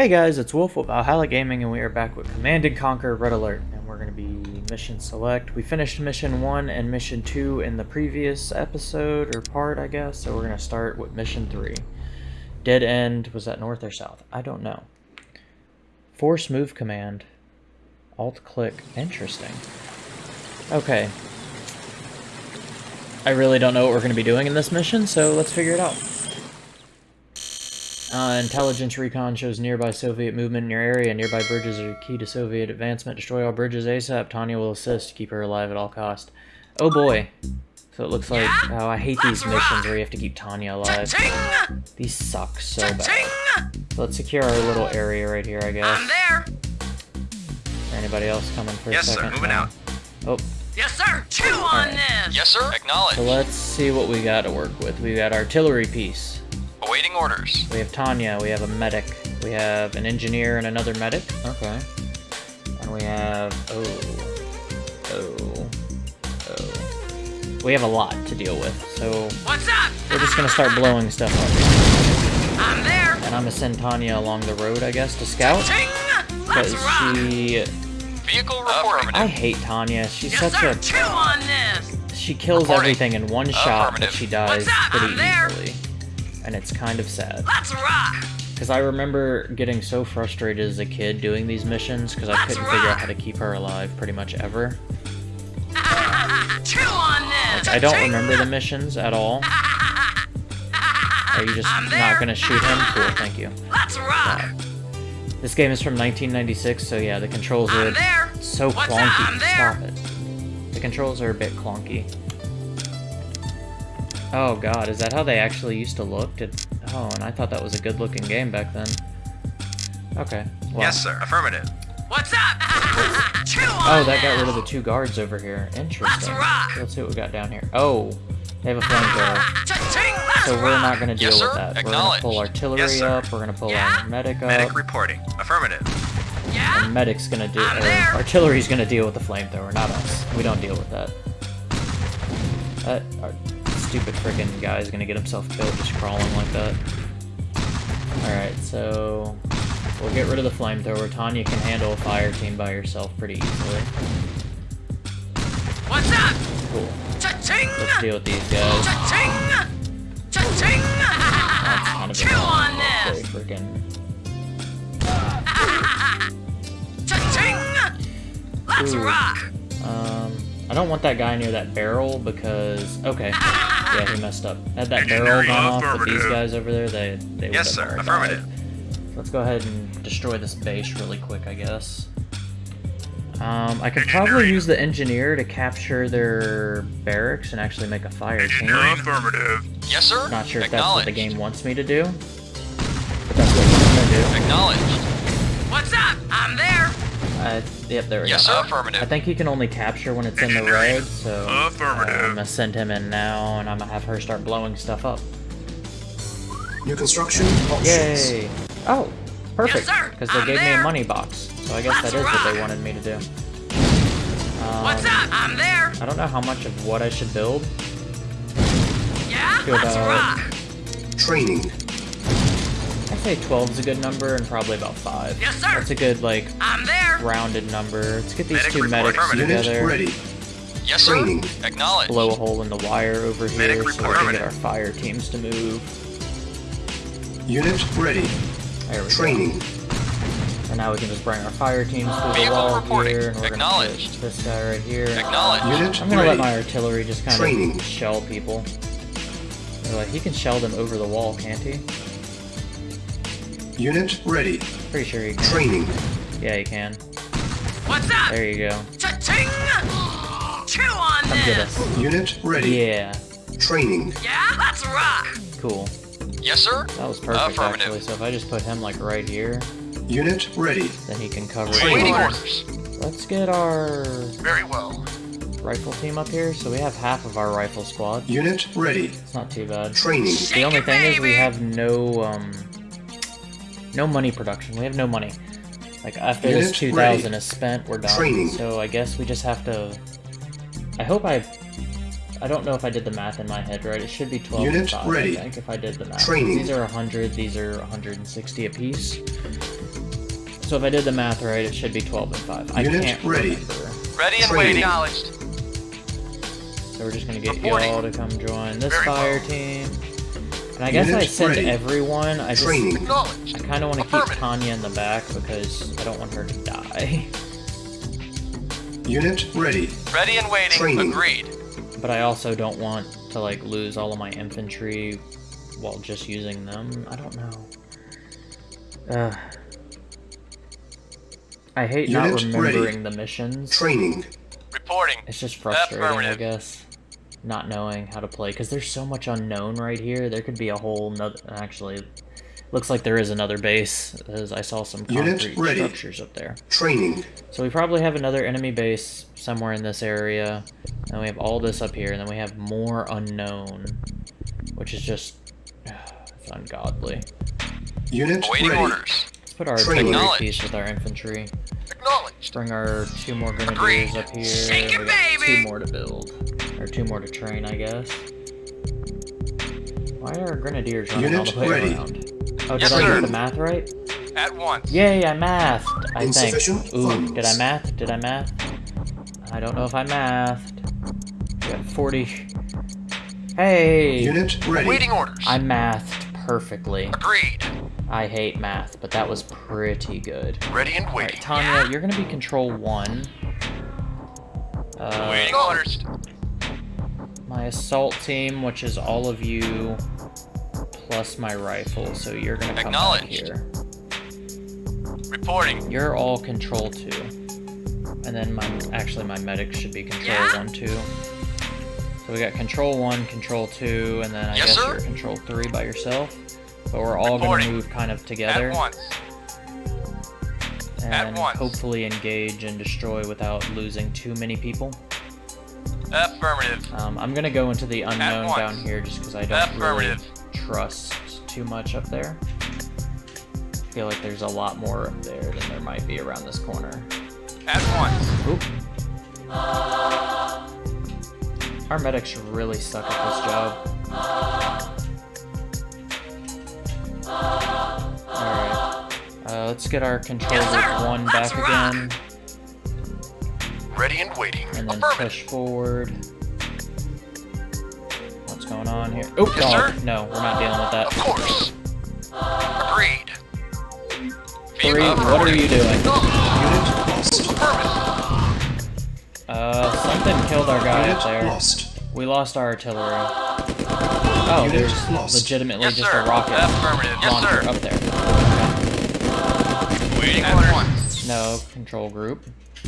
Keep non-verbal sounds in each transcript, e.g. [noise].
Hey guys, it's Wolf with Valhalla Gaming and we are back with Command & Conquer Red Alert and we're going to be mission select. We finished mission 1 and mission 2 in the previous episode or part I guess, so we're going to start with mission 3. Dead end, was that north or south? I don't know. Force move command. Alt click, interesting. Okay. I really don't know what we're going to be doing in this mission, so let's figure it out. Uh, intelligence recon shows nearby Soviet movement in your area. Nearby bridges are key to Soviet advancement. Destroy all bridges ASAP. Tanya will assist. Keep her alive at all cost. Oh boy. So it looks like, oh, I hate these missions where you have to keep Tanya alive. These suck so bad. So let's secure our little area right here, I guess. I'm there. Anybody else coming for yes, a second? Yes, sir. Moving out. Oh. oh. Yes, sir. Chew on right. this. Yes, sir. Acknowledge. So let's see what we got to work with. We got artillery piece. Awaiting orders. We have Tanya, we have a medic, we have an engineer and another medic. Okay. And we have... oh... oh... oh... We have a lot to deal with, so... What's up? We're just gonna start [laughs] blowing stuff up. I'm there! And I'm gonna send Tanya along the road, I guess, to scout. Because she... Vehicle reporting. I hate Tanya. She's yes, such sir. a... Chew on this! She kills Reporting. everything in one shot, but she dies pretty easily and it's kind of sad. Let's rock! Because I remember getting so frustrated as a kid doing these missions because I couldn't rock. figure out how to keep her alive pretty much ever. [laughs] Chew on this! Like, I don't remember the missions at all. [laughs] Are you just not gonna shoot him? Cool, thank you. Let's rock! This game is from 1996, so yeah, the controls are so What's clunky. Stop it. The controls are a bit clunky. Oh god, is that how they actually used to look? Did... Oh, and I thought that was a good looking game back then. Okay. Well. Yes, sir. Affirmative. What's up? [laughs] oh, that got rid of the two guards over here. Interesting. Let's, Let's see what we got down here. Oh, they have a [laughs] flamethrower. So we're not going to deal yes, with that. We're going to pull artillery yes, up. We're going to pull yeah? our medic up. Medic reporting. Affirmative. Yeah? And medic's going to do... Uh, artillery's going to deal with the flamethrower, not us. We don't deal with that. Uh, our, stupid freaking guy is gonna get himself killed just crawling like that. Alright, so we'll get rid of the flamethrower. Tanya can handle a fire team by herself pretty easily. What's up? Cool. Let's deal with these guys. Cha-ching! Cha-ching! Chew on this! Freaking. [laughs] Cha-ching! Let's Ooh. rock! Um, I don't want that guy near that barrel because okay. Yeah, he messed up. Had that barrel gone off with these guys over there, they they would Yes, sir. Affirmative. Let's go ahead and destroy this base really quick, I guess. Um, I could probably use the engineer to capture their barracks and actually make a fire team. Affirmative. Yes, sir. Not sure if that's what the game wants me to do. But that's what I'm gonna do. Acknowledged. What's up? I'm there. Uh, yep, there we yes, go. Yes, affirmative. I think he can only capture when it's in the red, so affirmative. Uh, I'm gonna send him in now, and I'm gonna have her start blowing stuff up. New construction options. Yay! Oh, perfect. Because yes, they gave there. me a money box, so I guess Let's that is rock. what they wanted me to do. Um, What's up? I'm there. I don't know how much of what I should build. Yeah, Good, let's uh, rock. Training. I say 12 is a good number, and probably about 5. Yes, sir. That's a good, like, I'm there. rounded number. Let's get these Medic two medics together. ready. Yes, sir. Training. Acknowledge. Blow a hole in the wire over here Medic so we can get our fire teams to move. Unit ready. There we Training. go. And now we can just bring our fire teams through the wall reporting. here, and we're Acknowledged. gonna this guy right here. Acknowledge. Unit I'm gonna ready. let my artillery just kind Training. of shell people. They're like, he can shell them over the wall, can't he? Unit ready. Pretty sure he can. Training. Yeah, he can. What's up? There you go. Cha-ching! Chew on Come get this. us. Unit ready. Yeah, Training. Yeah, let's rock. cool. Yes, sir. That was perfect, Affirmative. actually. So if I just put him, like, right here, Unit ready. then he can cover Awaiting it. orders. Let's get our Very well. rifle team up here. So we have half of our rifle squad. Unit ready. It's not too bad. Training. The only it, thing is we have no, um, no money production. We have no money. Like after this 2000 ready. is spent, we're done. Training. So I guess we just have to. I hope I. I don't know if I did the math in my head right. It should be 12 and Unit 5, ready. I think, if I did the math. Training. These are 100, these are 160 apiece. So if I did the math right, it should be 12 and 5. I Unit can't ready. remember. Ready and waiting. Acknowledged. So we're just gonna get y'all to come join this Very fire well. team. And I guess I Unit send ready. everyone. I just Training. I kind of want to keep Tanya in the back because I don't want her to die. Unit ready. Ready and waiting. Training. Agreed. But I also don't want to like lose all of my infantry while just using them. I don't know. Uh, I hate not remembering ready. the missions. Training. Reporting. It's just frustrating, I guess. Not knowing how to play, because there's so much unknown right here. There could be a whole nother. Actually, looks like there is another base, as I saw some concrete ready. structures up there. Training. So we probably have another enemy base somewhere in this area. And we have all this up here, and then we have more unknown, which is just it's [sighs] ungodly. Unit Awaiting ready. orders. Let's put our Training. artillery Acknowledged. piece with our infantry. Acknowledged. Bring our two more grenadiers Agreed. up here. Shake it, baby! two more to build. Or two more to train, I guess. Why are our grenadiers running all the way ready. around? Oh, did Yes, I sir. get the math right? At once. Yay, I mathed, I think. Insufficient Ooh, did I math? Did I math? I don't know if I mathed. We got 40. Hey! Unit ready. Awaiting orders. I mathed perfectly. Agreed. I hate math, but that was pretty good. Ready and Alright, waiting. Tanya, you're gonna be control one. Uh, Awaiting orders. my assault team, which is all of you, plus my rifle, so you're gonna come Acknowledged. here. Reporting. You're all control two. And then my actually my medic should be control Yeah? one two. So we got control one, control two, and then I Yes, guess sir. you're control three by yourself. But we're all gonna move kind of together At once. At and hopefully engage and destroy without losing too many people. Affirmative. Um, I'm gonna go into the unknown down here just because I don't really Trust too much up there. I feel like there's a lot more up there than there might be around this corner. At once. Oop. Our medics really suck at this job. Alright. Uh, let's get our control Yes, group one Let's back rock. again. Ready and waiting. And then push forward. What's going on here? Oh, Yes, dog. sir. No, we're not dealing with that. Of course. Agreed. Three, what are you doing? Unit lost. Uh, something killed our guy Unit up there. lost. We lost our artillery. Oh, Unit there's lost. legitimately Yes, just sir. a rocket Affirmative. Yes, launcher sir. up there. Waiting At once. No, control group.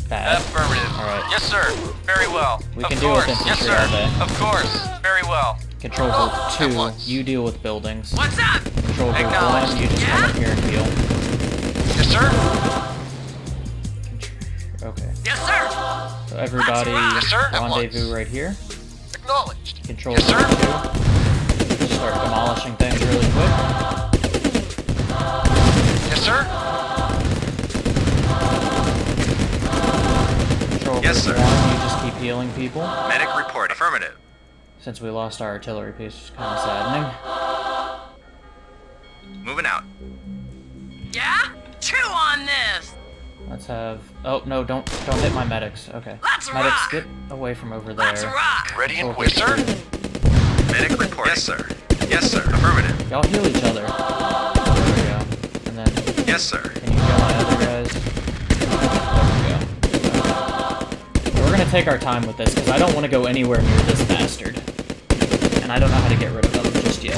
Bad. Affirmative. Alright. Yes, sir. Very well. We of can deal with course. Yes, infantry sir. all day. Of course. Very well. Control oh, At two, you deal with buildings. What's up? Control Acknowledged. one, you just come up here and heal. Yes, sir. Okay. Yes, sir. So everybody. Yes, sir. Rendezvous right here. Acknowledged. Control Yes, sir. two. Start demolishing things really quick. Yes, sir. Control Yes, sir. one, you just keep healing people. Medic report. Affirmative. Since we lost our artillery piece, it's kind of saddening. Moving out. Yeah? Chew on this. Let's have. Oh no! Don't don't hit my medics. Okay. Let's medics, rock. get away from over there. Let's there. rock. Ready and Control waiting. group Yes, sir. Medic report. Yes, sir. Yes, sir. Affirmative. Y'all heal each other. There we go. And then Yes, sir. can you heal my other guys? There we go. We're gonna take our time with this because I don't want to go anywhere near this bastard, and I don't know how to get rid of them just yet.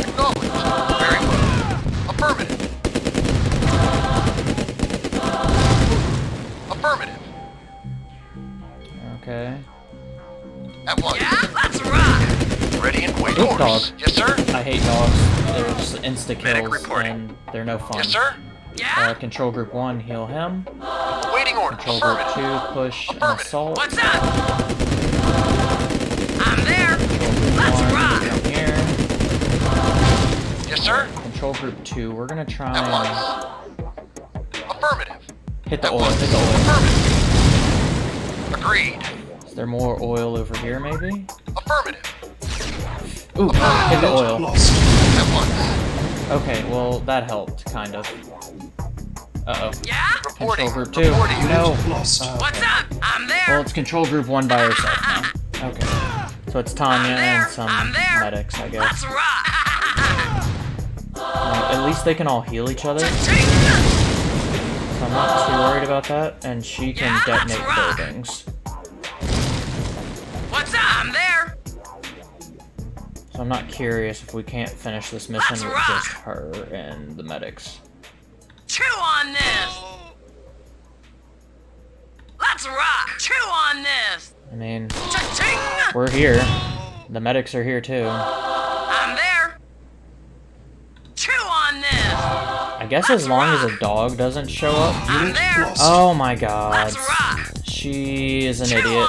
Acknowledged. Very well. Affirmative. Affirmative. Okay. At once. Yeah? Let's rock. Ready and waiting. Oop, orders. dog. Yes, sir. I hate dogs. They're just insta kills, and they're no fun. Yes, sir. Yeah? Uh, control group one, heal him. Waiting orders. Control group two, push and Affirmative. assault. What's up? Control group two, we're gonna try and once. Hit the oil, hit the oil. Affirmative. Agreed. Is there more oil over here, maybe? Affirmative. Ooh, hit the oil. Lost. Okay, well, that helped, kind of. Uh-oh. Yeah? Reporting. Control group two. Reporting. No. Lost. What's up? I'm there. Well, it's control group one by herself now. [laughs] Okay. So it's Tanya and some medics, I guess. Let's rock. [laughs] Uh, at least they can all heal each other, so I'm not too worried about that. And she can Yeah, detonate buildings. What's up? I'm there. So I'm not curious if we can't finish this mission Let's with rock. just her and the medics. Chew on this. Let's rock. Chew on this. I mean, we're here. The medics are here too. I'm there. Chew on this. I guess as long as a dog doesn't show up. Oh my god. Let's rock. She is an Chew idiot.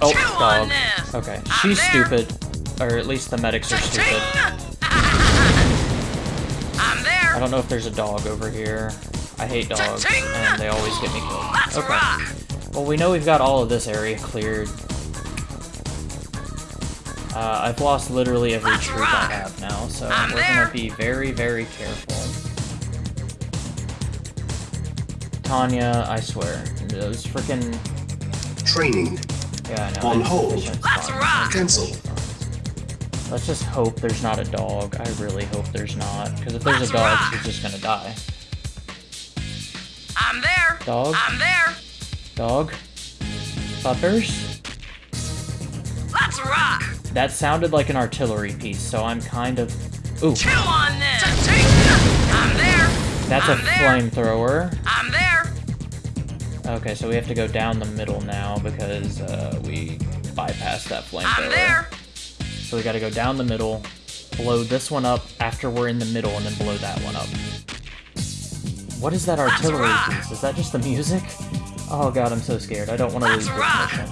Oh, Chew dog. Okay, I'm she's there. stupid. Or at least the medics are stupid. [laughs] I'm there. I don't know if there's a dog over here. I hate dogs, and they always get me killed. Let's Okay. rock. Well, we know we've got all of this area cleared. Uh, I've lost literally every Let's troop I have now, so I'm we're there. gonna be very, very careful. Tanya, I swear, those freaking Training. yeah, I know. On hold. it's Let's rock. Cancel. Let's just hope there's not a dog. I really hope there's not, because if there's Let's a dog, rock. she's just gonna die. I'm there. Dog? I'm there. Dog? Butters? Let's rock. That sounded like an artillery piece, so I'm kind of. Ooh, Chew on this. I'm there. that's a I'm there. flamethrower. I'm there. Okay, so we have to go down the middle now because uh, we bypassed that flamethrower. I'm there. So we gotta go down the middle, blow this one up after we're in the middle, and then blow that one up. What is that artillery piece? Is that just the music? Oh god, I'm so scared. I don't want to lose this mission.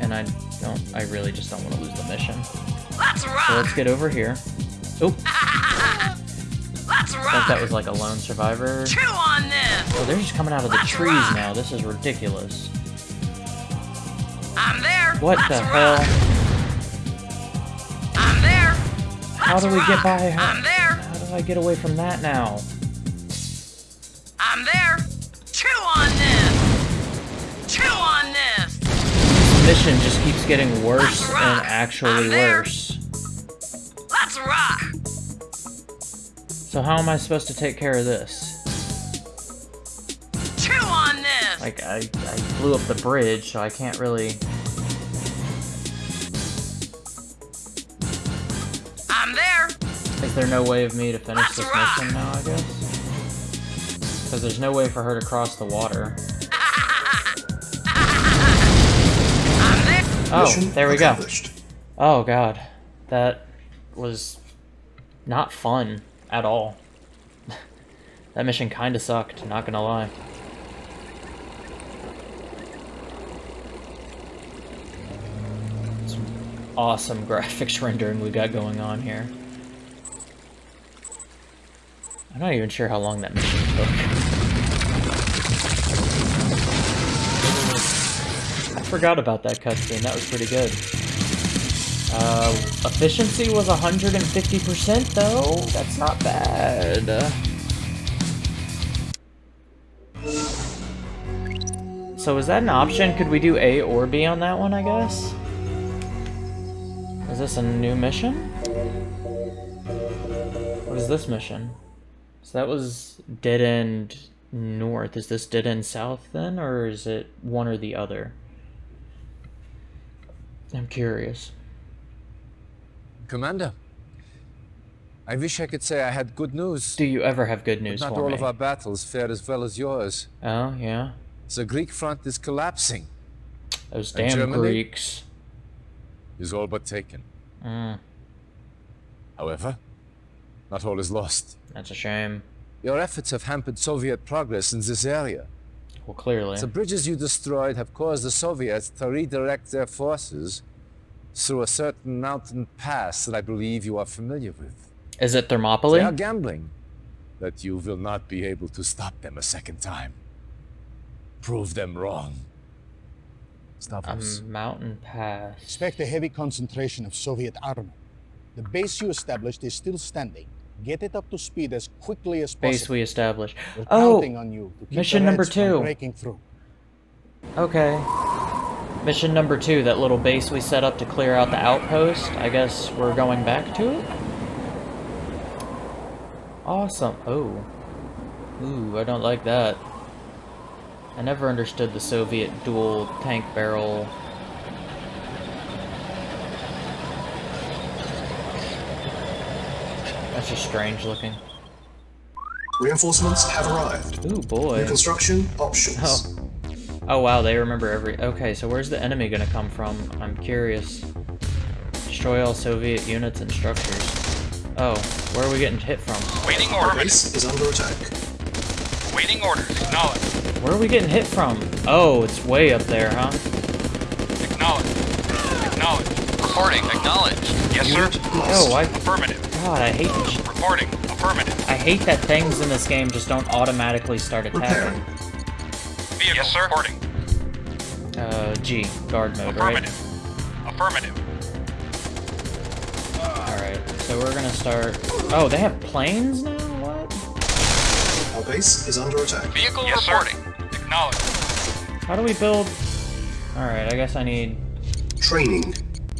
And I don't. I really just don't want to lose the mission. Let's So let's get over here. Oop, [laughs] Let's I thought that was like a lone survivor. Chew on this. Oh, they're just coming out of the Let's trees rock. now. This is ridiculous. I'm there. What Let's the rock. hell? I'm there. How Let's How do we get by her? I'm there. How do I get away from that now? I'm there. Chew on mission just keeps getting worse and actually worse. Let's rock. So how am I supposed to take care of this? Chew on this. Like, I, I blew up the bridge, so I can't really... I'm there. Is there no way of me to finish Let's this rock. mission now, I guess? Because there's no way for her to cross the water. Oh, Mission there we go. Oh god. That was not fun at all. [laughs] that mission kinda sucked, not gonna lie. Some awesome [laughs] graphics rendering we got going on here. I'm not even sure how long that mission took. Forgot about that cutscene, that was pretty good. Uh, efficiency was 150% though. That's not bad. So is that an option? Could we do A or B on that one, I guess? Is this a new mission? What is this mission? So that was Dead End North. Is this Dead End South then, or is it one or the other? I'm curious. Commander, I wish I could say I had good news. Do you ever have good but news not for all me? of our battles fared as well as yours. Oh, yeah? The Greek front is collapsing. Those damn Germany? Greeks. Is all but taken. Mm, However, not all is lost. that's a shame. Your efforts have hampered Soviet progress in this area. Well, clearly. The bridges you destroyed have caused the Soviets to redirect their forces through a certain mountain pass that I believe you are familiar with. Is it Thermopylae? They are gambling. that you will not be able to stop them a second time. Prove them wrong. Stavros. Um, a mountain pass. Expect a heavy concentration of Soviet armor. The base you established is still standing. Get it up to speed as quickly as possible. Base we established. We're Oh, counting on you to keep mission number two. breaking through. okay. Mission number two, that little base we set up to clear out the outpost. I guess we're going back to it? Awesome. Oh. Ooh, I don't like that. I never understood the Soviet dual tank barrel. That's just strange looking. Reinforcements have arrived. Ooh, boy. New construction options. Oh. Oh wow, they remember every- okay, so where's the enemy gonna come from? I'm curious. Destroy all Soviet units and structures. Oh, where are we getting hit from? Waiting Our orders. base is under attack. Waiting orders. Acknowledge. Where are we getting hit from? Oh, it's way up there, huh? Acknowledge. Acknowledge. Reporting. Acknowledge. Yes, sir. Unit lost. Oh, I- Affirmative. God, I hate this sh- Reporting. Affirmative. I hate that things in this game just don't automatically start attacking. Vehicle. Yes, sir. Reporting. Uh, G, guard mode, right? Affirmative. Affirmative. Alright, so we're gonna start... Oh, they have planes now? What? Our base is under attack. Vehicle yes, reporting. Sir. Acknowledge. How do we build... Alright, I guess I need... Training.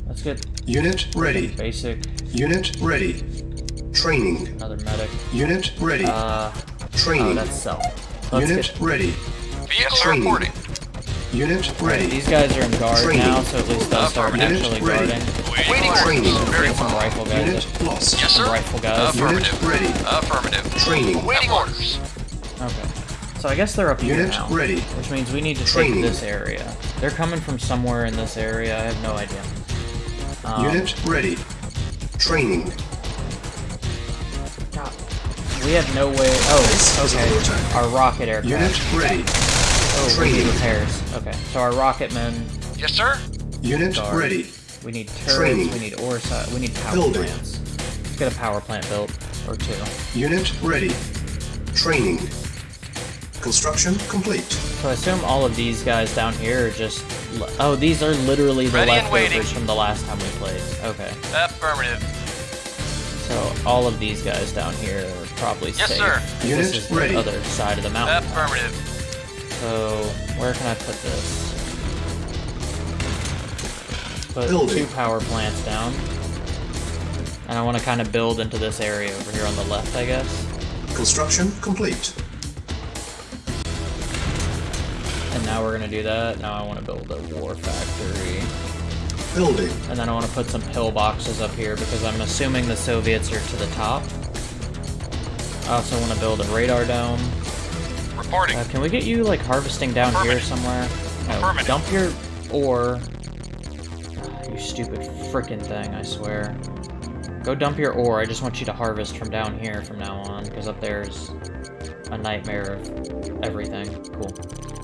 Let's get Unit ready. basic, Unit ready. Training. another medic. Unit ready. Uh, oh, Training. that's self. Let's Unit get... ready. Vehicle Training. reporting. Unit ready. These guys are in guard Training. now, so at least they'll start Affirmative. actually Unit ready. guarding. Waiting Training. orders. Very Get some well. rifle guys. Unit lost. Yes, sir. Rifle guys. Affirmative. Unit ready. Affirmative. Training. Waiting orders. Okay. So I guess they're up here Unit now. ready. Which means we need to Training. take this area. They're coming from somewhere in this area. I have no idea. Um, Unit ready. Training. God, we have no way. Oh, Base okay. Our rocket aircraft. Unit ready. oh, we need training. repairs. Okay, so our rocket men. Yes, sir. Unit Guard. ready. We need turrets. Training. We need ore. We need power Building. plants. Let's get a power plant built or two. Unit ready. Training. Construction complete. So I assume all of these guys down here are just... Oh, these are literally the Ready leftovers from the last time we played. Okay. Affirmative. So all of these guys down here are probably Yes, safe. sir. This Unit is the other side of the mountain. Affirmative. So where can I put this? Put Building. two power plants down. And I want to kind of build into this area over here on the left, I guess. Construction complete. Now we're gonna do that. Now I want to build a war factory. Building. And then I want to put some pillboxes up here because I'm assuming the Soviets are to the top. I also want to build a radar dome. Reporting. Uh, can we get you like harvesting down here somewhere? No, dump your ore. You stupid frickin' thing, I swear. Go dump your ore. I just want you to harvest from down here from now on, because up there's a nightmare of everything. Cool.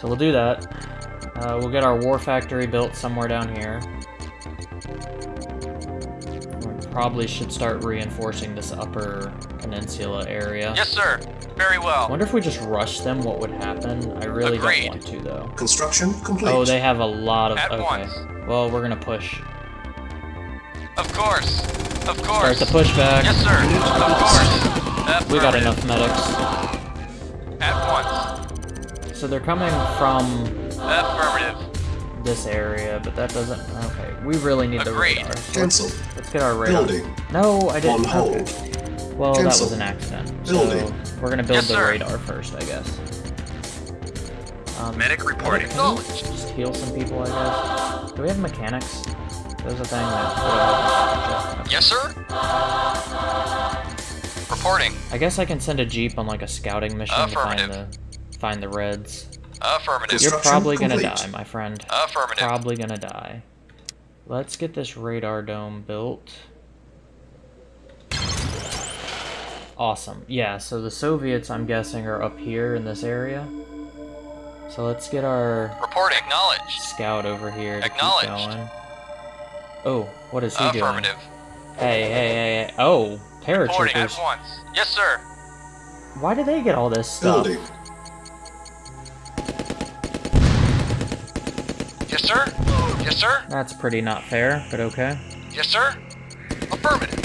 So we'll do that. Uh, we'll get our war factory built somewhere down here. We probably should start reinforcing this upper peninsula area. Yes, sir. Very well. I well. wonder if we just rush them, what would happen? I really Agreed. don't want to, though. Construction complete. Oh, they have a lot of... At okay. once. Well, we're gonna push. Of course. Of course. Start course. the pushback. Yes, sir. Of course. We got enough medics. At once. So they're coming from Affirmative. this area, but that doesn't... Okay, we really need the radar. So Cancel. Let's, let's get our radar. Building. No, I didn't. On hold. Okay. Well, that was an accident. Building. So we're gonna build Yes, the sir. radar first, I guess. Um, Medic reporting. Can we just heal some people, I guess? Do we have mechanics? There's a thing that... Yes, sir. Reporting. I guess I can send a jeep on like a scouting mission to find the Affirmative. Find the reds. Affirmative. You're probably gonna complete. die, my friend. Affirmative. Probably gonna die. Let's get this radar dome built. Awesome. Yeah, so the Soviets, I'm guessing, are up here in this area. So let's get our Report Acknowledged. scout over here to keep Acknowledged. going. Oh, what is he doing? Affirmative. Hey, hey, hey, hey. Oh, Paratroopers. at once. Yes, sir. Why do they get all this stuff? Building. Yes, sir. Yes, sir. That's pretty not fair, but okay. Yes, sir. Affirmative.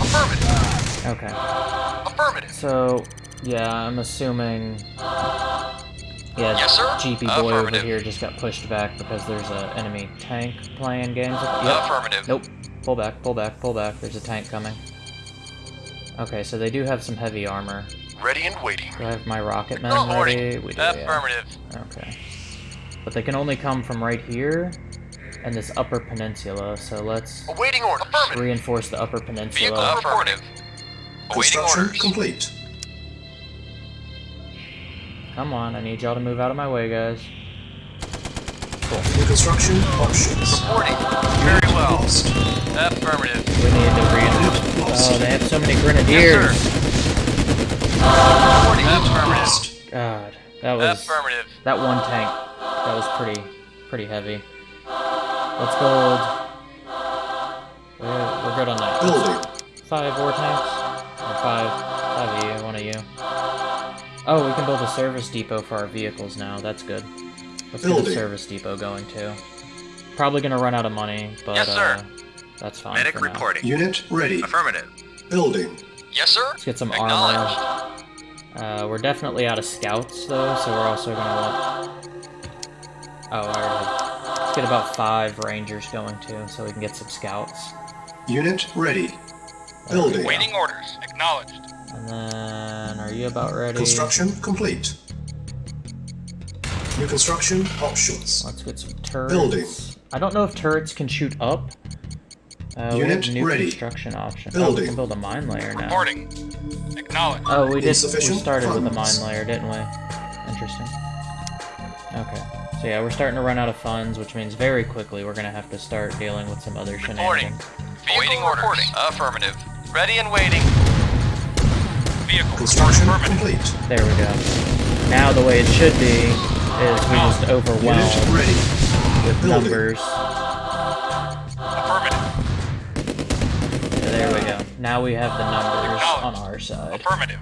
Affirmative. Okay. Affirmative. So, yeah, I'm assuming. Yeah, Yes, sir. GP boy over here just got pushed back because there's an enemy tank playing games. Yep. Affirmative. Nope. Pull back, pull back, pull back. There's a tank coming. Okay, so they do have some heavy armor. Ready and waiting. Do I have my rocket men ready? We do, yeah. Affirmative. Okay. But they can only come from right here and this upper peninsula, so let's Awaiting orders. Affirmative. reinforce the upper Vehicle peninsula. affirmative. Awaiting Construction orders. complete. Come on, I need y'all to move out of my way, guys. Cool. Construction options. Reporting. Very well. Lost. Affirmative. We need to reinforce. Oh, they have so many grenadiers. Reporting. Affirmative. God, that was Affirmative. that one tank. That was pretty, pretty heavy. Let's build. We're, we're good on that. Building. Five war tanks? Or five, five of you, one of you. Oh, we can build a service depot for our vehicles now. That's good. Let's get a service depot going too. Probably gonna run out of money, but Yes, sir. uh, that's fine. Medic for now. reporting. Unit ready. Affirmative. Building. Yes, sir. Let's get some armor. Uh, we're definitely out of scouts though, so we're also gonna want. Oh, I. Let's get about five rangers going too, so we can get some scouts. Unit ready. Building. Waiting orders. Acknowledged. And then, are you about ready? Construction complete. New construction options. Let's get some turrets. Building. I don't know if turrets can shoot up. Uh, Unit new ready. construction option. Oh, we can build a mine layer now. Reporting. Acknowledged. Oh, we did. We Insufficient started with a mine layer, didn't we? Interesting. Okay. So yeah, we're starting to run out of funds, which means very quickly we're gonna have to start dealing with some other shenanigans. Reporting. Waiting orders. Affirmative. Ready and waiting. Vehicle Construction report complete. There we go. Now the way it should be is we just overwhelm ready. with Building. numbers. Affirmative. Yeah, there we go. Now we have the numbers on our side. Affirmative.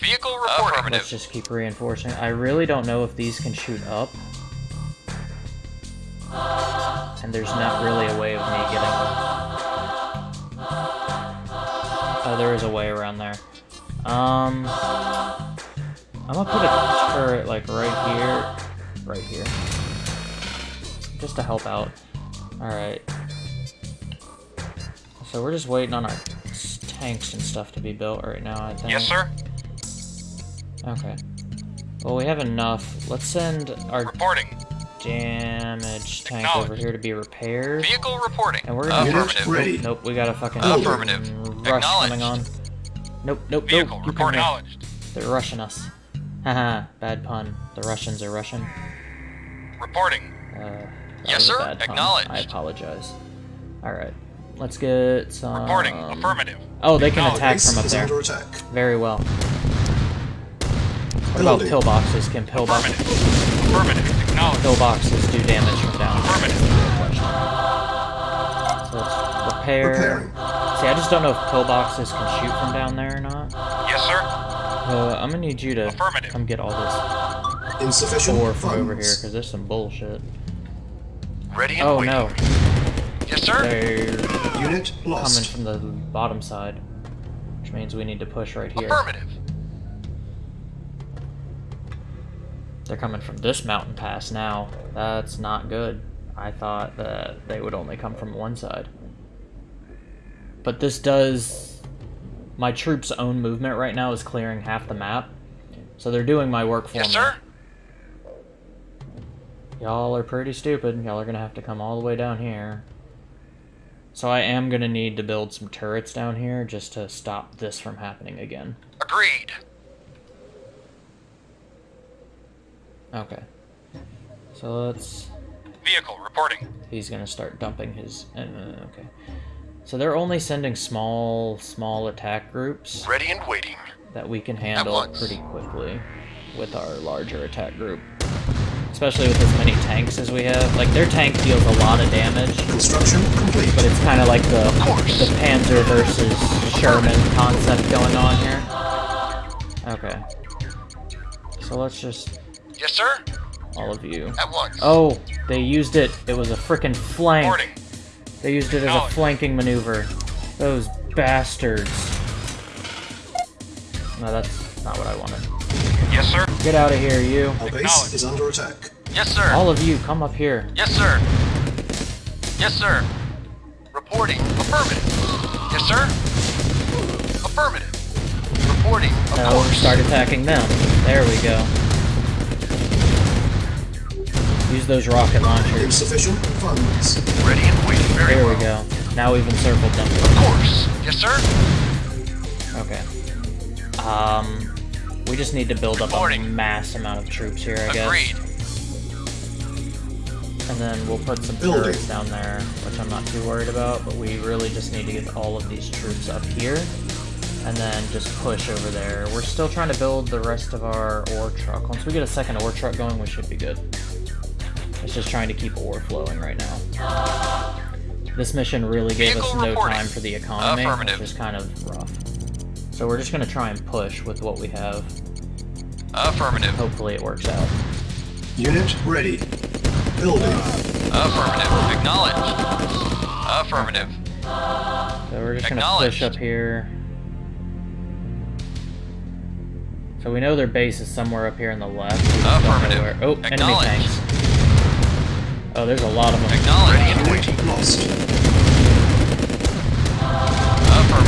Vehicle reporting. Let's just keep reinforcing. I really don't know if these can shoot up. And there's not really a way of me getting Oh, there is a way around there. Um, I'm gonna put a turret like right here, right here, just to help out. All right. So we're just waiting on our tanks and stuff to be built right now. I think. Yes, sir. Okay. Well, we have enough. Let's send our Reporting. damage tank over here to be repaired. Vehicle reporting. And we're gonna- Unit Affirmative. ready. Nope, we got a fucking Affirmative. rush coming on. Acknowledged. Nope, nope, Vehicle nope. You come report here. acknowledged. They're rushing us. Haha, [laughs] bad pun. The Russians are Russian. Reporting. Uh, that Yes, was a sir. bad pun. Acknowledged. I apologize. Alright. Let's get some... Reporting. Affirmative. Oh, they can Acknowledged. attack Base from up is there. under attack. Very well. What about pillboxes? Can pillboxes... Affirmative. Affirmative. Acknowledged. Pillboxes do damage from down? Affirmative. So let's repair... Repairing. See, I just don't know if pillboxes can shoot from down there or not. Yes, sir. Uh, I'm gonna need you to Affirmative. come get all this Insufficient ore from over here, because there's some bullshit. Ready and Oh waiting. no, Yes, sir. they're Unit coming from the bottom side, which means we need to push right here. Affirmative. They're coming from this mountain pass now. That's not good. I thought that they would only come from one side. But this does... My troops' own movement right now is clearing half the map. So they're doing my work for Yes, me. sir. Y'all are pretty stupid. Y'all are gonna have to come all the way down here. So I am gonna need to build some turrets down here just to stop this from happening again. Agreed. Okay. So let's... Vehicle reporting. He's gonna start dumping his... Uh, okay. So they're only sending small, small attack groups Ready and waiting. that we can handle pretty quickly with our larger attack group. especially with as many tanks as we have. Like their tank deals a lot of damage, Construction complete. but it's kind of like the the Panzer versus Sherman concept going on here. Okay. So let's just Yes, sir. all of you. At once. Oh, they used it. It was a freaking flank. Reporting. They used it as a flanking maneuver. Those bastards. No, that's not what I wanted. Yes, sir. Get out of here, you. Our base is under attack. Yes, sir. All of you, come up here. Yes, sir. Yes, sir. Reporting. Affirmative. Yes, sir. Affirmative. Reporting. Of Now course. start attacking them. There we go. Use those rocket launchers. Insufficient funds. Ready and waiting. Very There well. we go. Now we've encircled them. Of course. Yes, sir. Okay. Um, we just need to build up a mass amount of troops here, I guess. Agreed. And then we'll put some Building. turrets down there, which I'm not too worried about, but we really just need to get all of these troops up here. And then just push over there. We're still trying to build the rest of our ore truck. Once we get a second ore truck going, we should be good. It's just trying to keep ore flowing right now. This mission really gave us no reporting. time for the economy, which Affirmative. is kind of rough. So we're just gonna try and push with what we have. Affirmative. Hopefully it works out. Unit ready. Building. Affirmative. Acknowledged. Affirmative. So we're just gonna push up here. So we know their base is somewhere up here on the left. We just don't know Affirmative. Oh, enemy tanks. Oh, there's a lot of them. Acknowledged. Unit lost.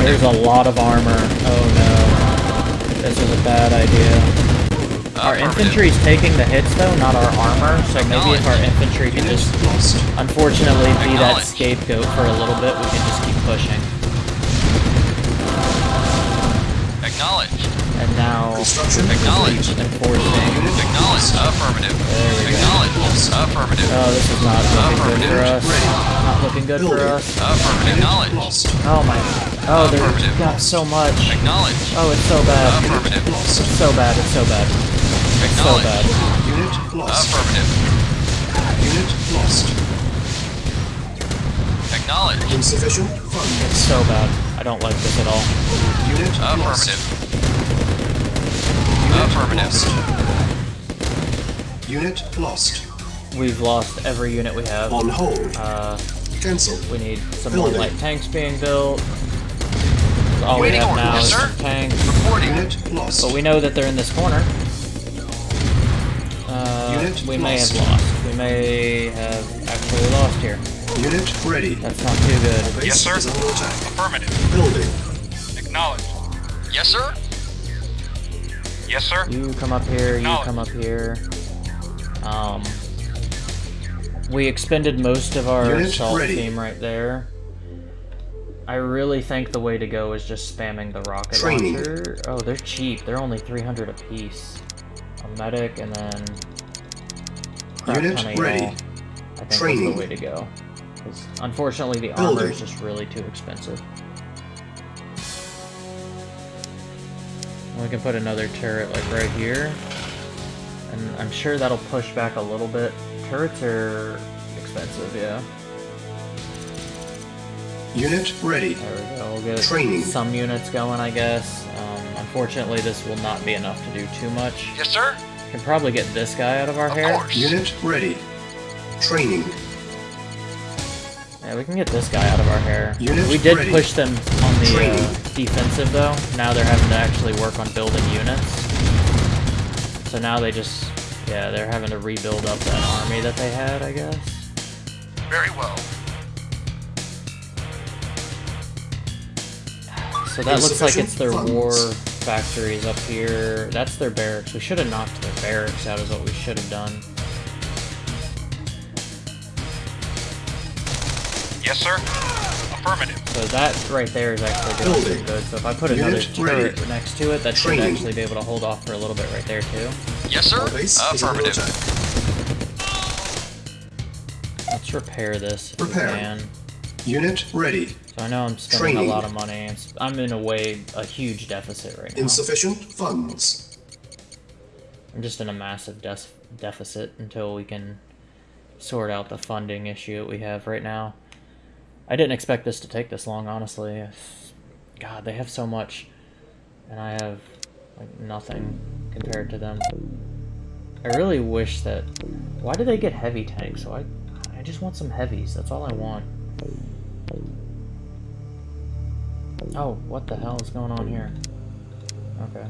There's a lot of armor. Oh no. This is a bad idea. Our Affirmative. infantry's taking the hits though, not our armor, so maybe if our infantry can just unfortunately be that scapegoat for a little bit, we can just keep pushing. Acknowledged. And now Construction Acknowledged. complete. enforcing. Acknowledged. Affirmative. There we go. Acknowledged. Affirmative. Oh, this is not looking good for Affirmative. us. Not looking good for Building. us. Affirmative. Acknowledged. Oh my. Oh, they're Affirmative. got so much. Acknowledged. Oh, it's so bad. Affirmative. Lost. It's so bad. It's so bad. So Acknowledged. bad. Unit lost. Affirmative. Unit lost. Acknowledged. Insufficient funds. It's so bad. I don't like this at all. Unit lost. Affirmative. Unit Affirmative. lost. Unit lost. We've lost every unit we have. On hold. Uh, Cancel. we need some more light tanks being built. All we Waiting have order, now yes, is sir. tanks. Reporting. Unit lost. But we know that they're in this corner. Uh, Unit we may have lost. We may have actually lost here. Unit ready. That's not too good. Yes, sir. is under attack. Affirmative. Building. Acknowledged. Yes, sir. Yes, sir. You come up here, you come up here. Um, we expended most of our Unit assault ready. team right there. I really think the way to go is just spamming the rocket Training. launcher. Oh, they're cheap. They're only 300 apiece. A medic and then Unit ready. I think Training. is the way to go. 'Cause unfortunately, the armor Building. is just really too expensive. We can put another turret like right here. And I'm sure that'll push back a little bit. Turrets are expensive, yeah. Unit ready. There we go. We'll get Training. some units going, I guess. Um, unfortunately, this will not be enough to do too much. Yes, sir. Can probably get this guy out of our Of hair. course. Unit ready. Training. Yeah, we can get this guy out of our hair. Unit we did ready. push them on the uh, defensive though. Now they're having to actually work on building units. So now they just, yeah, they're having to rebuild up that army that they had, I guess. Very well. So that looks like it's their Insufficient war factories up here. That's their barracks. We should have knocked their barracks out is what we should have done. Yes, sir. Affirmative. So that right there is actually doing Building. pretty good. So if I put another Unit ready. turret next to it, that should actually be able to hold off for a little bit right there too. Yes, sir. Our base is under Affirmative. Let's repair this Repair. we. Unit ready. So I know I'm spending Training. a lot of money. I'm in a way a huge deficit right now. Insufficient funds. I'm just in a massive des- deficit until we can sort out the funding issue that we have right now. I didn't expect this to take this long, honestly. God, they have so much, and I have like nothing compared to them. I really wish that. Why do they get heavy tanks? So I, I just want some heavies. That's all I want. Oh, what the hell is going on here? Okay.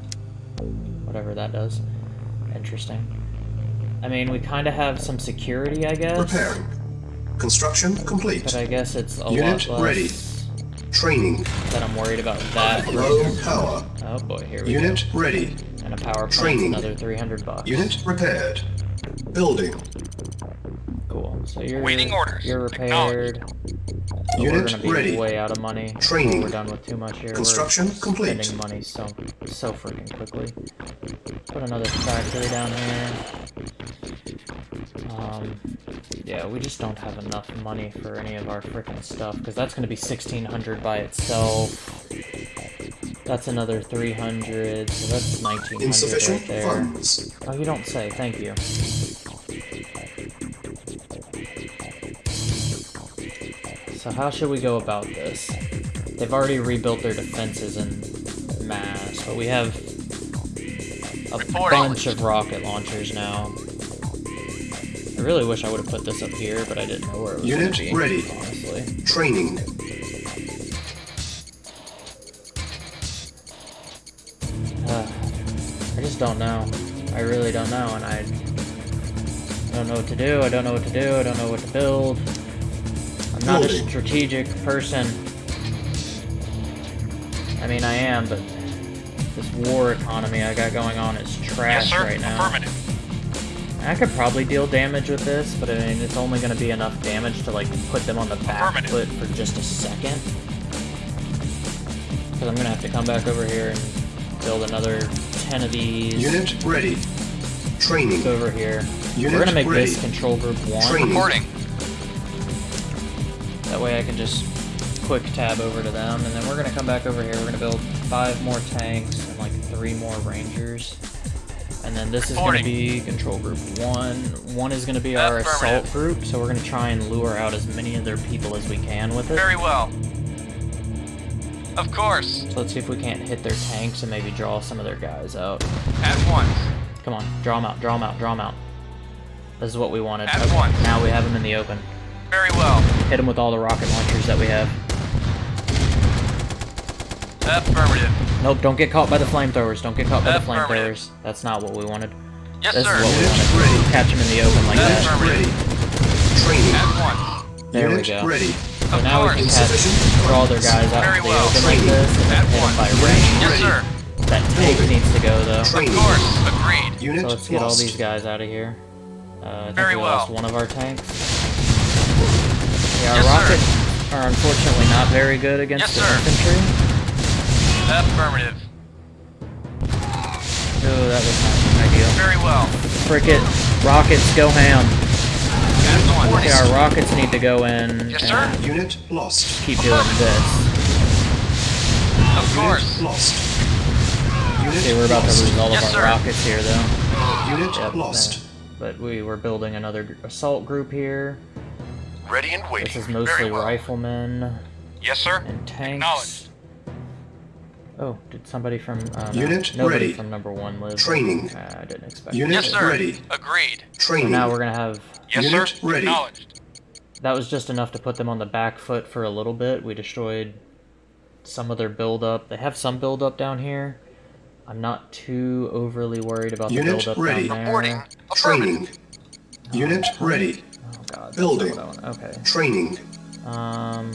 Whatever that does. Interesting. I mean, we kind of have some security, I guess. Repairing. Construction complete. But I guess it's a Unit lot less ready. Training. that I'm worried about that. Low power. Oh boy, here we Unit go. ready. And a power plant's Training. another 300 bucks. Unit repaired. Building. Cool. So you're Waiting orders. You're repaired. But we're Unit gonna be ready. way out of money. Training. We're done with too much here. Construction we're complete. Spending money so so freaking quickly. Put another factory down here. Um, yeah, we just don't have enough money for any of our freaking stuff because that's gonna be 1600 by itself. That's another 300, so that's 1900 Insufficient right there. funds. Oh, you don't say. Thank you. So how should we go about this? They've already rebuilt their defenses in mass, but we have a Reporting. bunch of rocket launchers now. I really wish I would have put this up here, but I didn't know where it was Unit be, ready. honestly. Training. Uh, [sighs] I just don't know. I really don't know, and I don't know what to do. I don't know what to do. I don't know what to build. I'm not a strategic person. I mean, I am, but this war economy I got going on is trash Yes, sir. right now. Affirmative. I could probably deal damage with this, but I mean, it's only going to be enough damage to like put them on the back foot for just a second. Because I'm going to have to come back over here and build another 10 of these. Unit ready. Training. over here. Unit We're gonna make ready. this control group one. Training. Reporting. That way I can just quick tab over to them, and then we're gonna come back over here. We're gonna build five more tanks and like three more rangers. And then this is gonna be control group one. One is gonna be our assault group, so we're gonna try and lure out as many of their people as we can with it. Very well. Of course. So let's see if we can't hit their tanks and maybe draw some of their guys out. At once. Come on, draw them out, draw them out, draw them out. This is what we wanted. At once. Now we have them in the open. Very well. Hit them with all the rocket launchers that we have. Affirmative. Nope, don't get caught by the flamethrowers. Don't get caught by the flamethrowers. That's not what we wanted. Yes, This sir. is what we wanted. ready. Catch them in the open like Unit that. Affirmative. ready. Training. At once. There we go. ready. So Of now we can catch, Insufficient draw their guys out Very in the well. open like this and then At hit them by range. Yes, sir. That tank needs to go though. Of course. Agreed. Unit So let's get all these guys out of here. Uh, I think Very we well. lost one of our tanks. Yeah, our Yes, sir. rockets are unfortunately not very good against Yes, the sir. infantry. Affirmative. Oh, that was not ideal. Very well. Frick it. Rockets, go ham. At once. Okay, our rockets need to go in Yes, and sir. Unit lost. keep doing this. Of course. Unit lost. Unit Okay, we're about to lost. lose all Yes, of our sir. rockets here, though. Unit Yep, lost. But we were building another assault group here. Ready and waiting. This is mostly well. riflemen Yes, sir. and tanks. Oh, did somebody from uh, no, Unit nobody ready. from number one live? Training. Uh, I didn't expect. Unit. Yes, sir. ready. Agreed. So Training. now we're gonna have. Yes, Unit sir. ready. Acknowledged. That was just enough to put them on the back foot for a little bit. We destroyed some of their buildup. They have some buildup down here. I'm not too overly worried about the Unit buildup ready. down there. Affirmative. Training. Unit ready. Oh god. Building. what I want. Okay. Training. Um.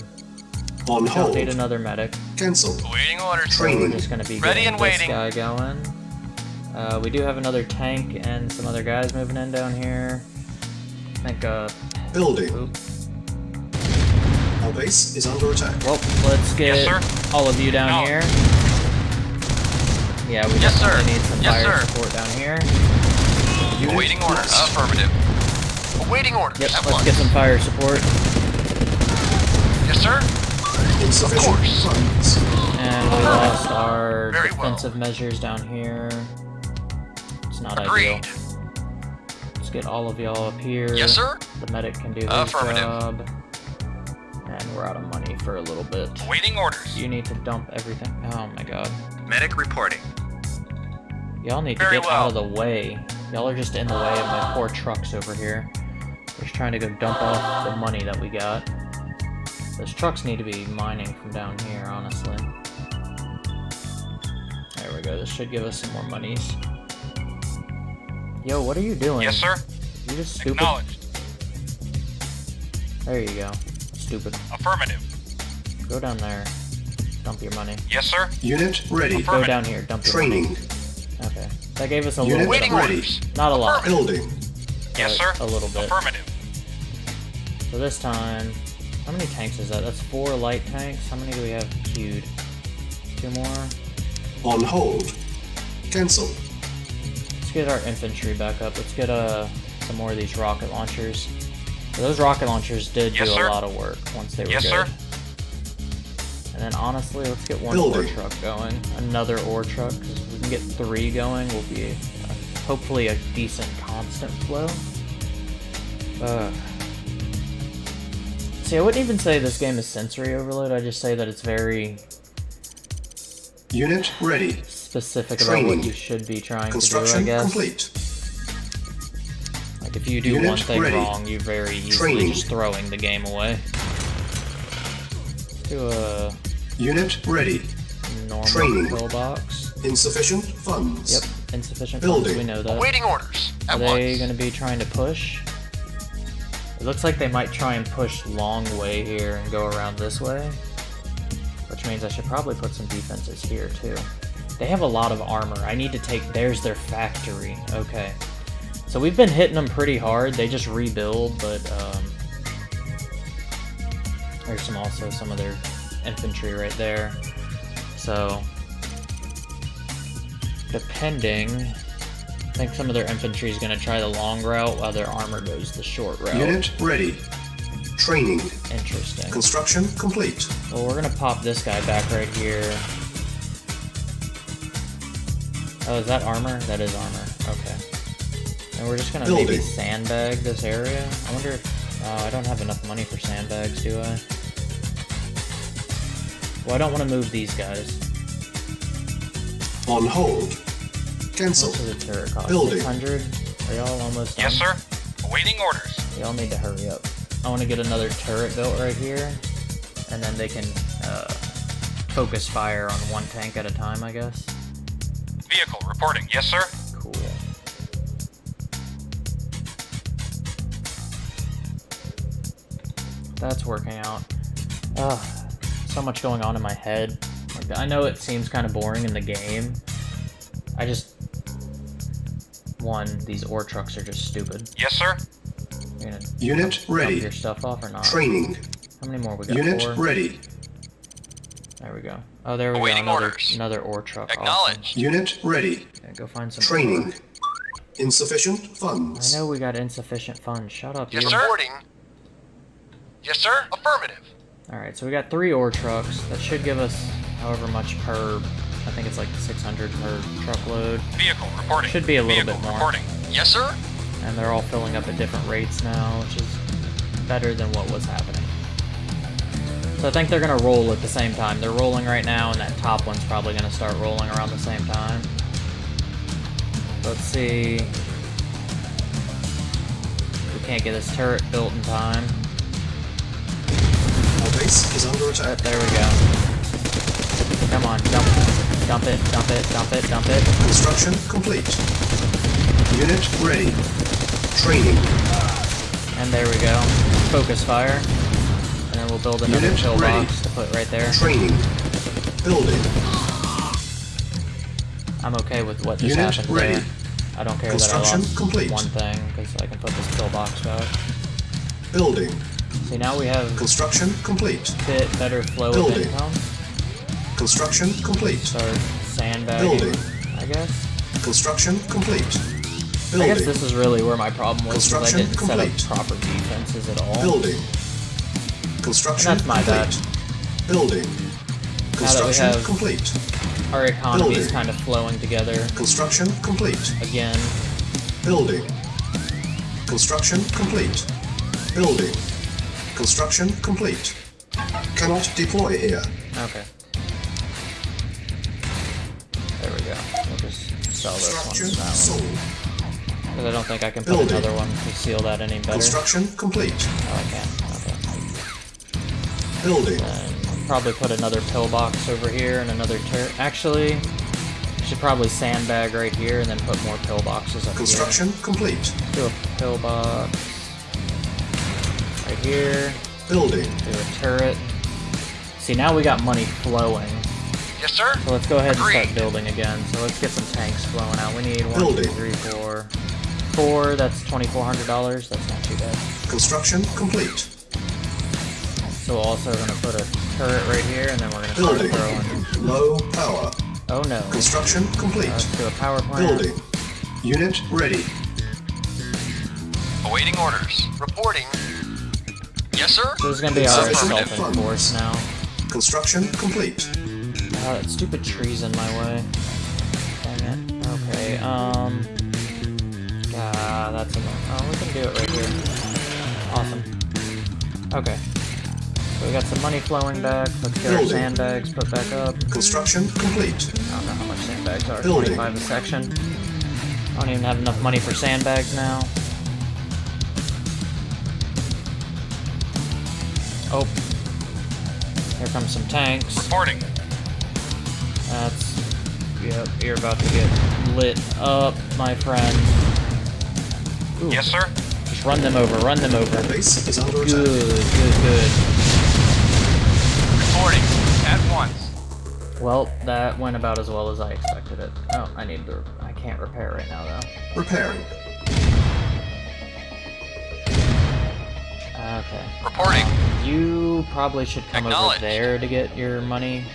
On hold. need another medic. Cancel. Awaiting orders. So we're Training. just gonna be Ready getting and this waiting. guy going. Uh, we do have another tank and some other guys moving in down here. I think, uh, Building. oop. Our base is under attack. Well, let's get Yes, all of you down No. here. Yeah, we Yes, sir. need some Yes, fire sir. support down here. Unit Awaiting orders. lost. Affirmative. Awaiting orders. Yep, At let's once. get some fire support. Yes, sir. Insufficient course. funds. And we lost our Very well. defensive measures down here. It's not Agreed. ideal. Let's get all of y'all up here. Yes, sir. The medic can do his Affirmative. job. And we're out of money for a little bit. Waiting orders. You need to dump everything. Oh my god. Medic reporting. Y'all need to get well. out of the way. Y'all are just in the way of my poor trucks over here. Just trying to go dump off the money that we got. Those trucks need to be mining from down here, honestly. There we go. This should give us some more monies. Yo, what are you doing? Yes, sir. You just stupid. Acknowledged. There you go. Stupid. Affirmative. Go down there. Dump your money. Yes, sir. Unit ready. Go Affirmative. down here. Dump your Training. money. Okay. That gave us a Unit little bit. Waiting Of, orders. not a lot. Building. Yes, sir. A little bit. Affirmative. So this time, how many tanks is that? That's four light tanks. How many do we have queued? Two more. On hold. Cancel. Let's get our infantry back up. Let's get uh, some more of these rocket launchers. So those rocket launchers did Yes, do sir. a lot of work once they were Yes, good. sir. And then honestly, let's get one ore truck going. Another ore truck, because if we can get three going, we'll be uh, hopefully a decent constant flow. Ugh. See, I wouldn't even say this game is sensory overload. I just say that it's very Unit ready. specific about Training. what you should be trying to do. I Construction guess. complete. Like if you do Unit one thing ready. wrong, you're very easily Training. just throwing the game away. Do a Unit ready. normal Training. pillbox. Insufficient funds. Yep, insufficient funds. Building. We know that. Waiting orders. Are they once. going to be trying to push? It looks like they might try and push long way here and go around this way. Which means I should probably put some defenses here too. They have a lot of armor. I need to take... There's their factory. Okay. So we've been hitting them pretty hard. They just rebuild, but... Um, there's some also some of their infantry right there. So... Depending... I think some of their infantry is going to try the long route while their armor goes the short route. Unit ready. Training. Interesting. Construction complete. Well, we're going to pop this guy back right here. Oh, is that armor? That is armor. Okay. And we're just going to maybe sandbag this area. I wonder if... Oh, I don't have enough money for sandbags, do I? Well, I don't want to move these guys. On hold. Cancel. What's the turret cost? Building. 600? Are y'all almost done? Yes, sir. Awaiting orders. Y'all need to hurry up. I want to get another turret built right here, and then they can uh, focus fire on one tank at a time, I guess. Vehicle reporting. Yes, sir. Cool. That's working out. Ugh, so much going on in my head. Like, I know it seems kind of boring in the game. I just... One, these ore trucks are just stupid. Yes, sir. Unit dump ready. your stuff off or not? Training. How many more we got? Unit Four? ready. There we go. Oh, there we Awaiting go. Another, orders. another ore truck. Awesome. Acknowledged. Unit ready. Okay, go find some Training. ore. Insufficient funds. I know we got insufficient funds. Shut up, Yes, you. sir. Reporting. Yes, sir. Affirmative. Alright, so we got three ore trucks. That should give us however much per... I think it's like 600 per truckload. Vehicle reporting. Should be a little Vehicle bit more. reporting. Yes, sir. And they're all filling up at different rates now, which is better than what was happening. So I think they're going to roll at the same time. They're rolling right now, and that top one's probably going to start rolling around the same time. Let's see. We can't get this turret built in time. Base is under attack. there we go. Come on, dump, dump it, dump it, dump it, dump it. Construction complete. Unit ready. Training. And there we go. Focus fire. And then we'll build another Unit pillbox ready. to put right there. Training. Building. I'm okay with what just Unit happened ready. there. I don't care that I lost complete. one thing, because I can put this pillbox back. Building. See, now we have Construction complete. bit better flow of Building. income. Construction complete. Start sandbagging, Building. I guess. Construction complete. Building. I guess this is really where my problem was, is I didn't set up proper defenses at all. Building. Construction And that's my complete. bad. Building. Now that we Construction have complete. our economy is Building. kind of flowing together Construction complete. again. Building. Construction complete. Building. Construction complete. Cannot deploy here. Okay. There we go. We'll just sell this one Structure to that Because I don't think I can put Building. another one to seal that any better. Construction complete. Oh, I can. Okay. Building. And probably put another pillbox over here and another turret. Actually, should probably sandbag right here and then put more pillboxes up here. Construction complete. Do a pillbox right here. Building. Do a turret. See, now we got money flowing. Yes, sir. So let's go ahead and start building again. So let's get some tanks flowing out. We need one, Building. three, four. Four, that's $2,400. That's not too bad. Construction complete. So we're also gonna put a turret right here, and then we're gonna start Building. throwing. Low power. Oh no. Construction complete. Let's do a power plant. Building. Unit ready. Awaiting orders. Reporting. Yes, sir. So this is gonna be our Insufficient self-enforce now. Construction complete. That stupid tree's in my way. Dang it. Okay, um... Ah, that's enough. Oh, we can do it right here. Awesome. Okay. So we got some money flowing back. Let's get our sandbags put back up. Construction complete. I don't know how much sandbags are. Building. 25 a section. I don't even have enough money for sandbags now. Oh. Here comes some tanks. Reporting. That's... Yep, you're about to get lit up, my friend. Ooh, Yes, sir. Just run them over, run them over. Base is under Good, good, good. Reporting. At once. Well, that went about as well as I expected it. Oh, I need to... I can't repair right now, though. Repairing. Okay. Reporting. You probably should come over there to get your money.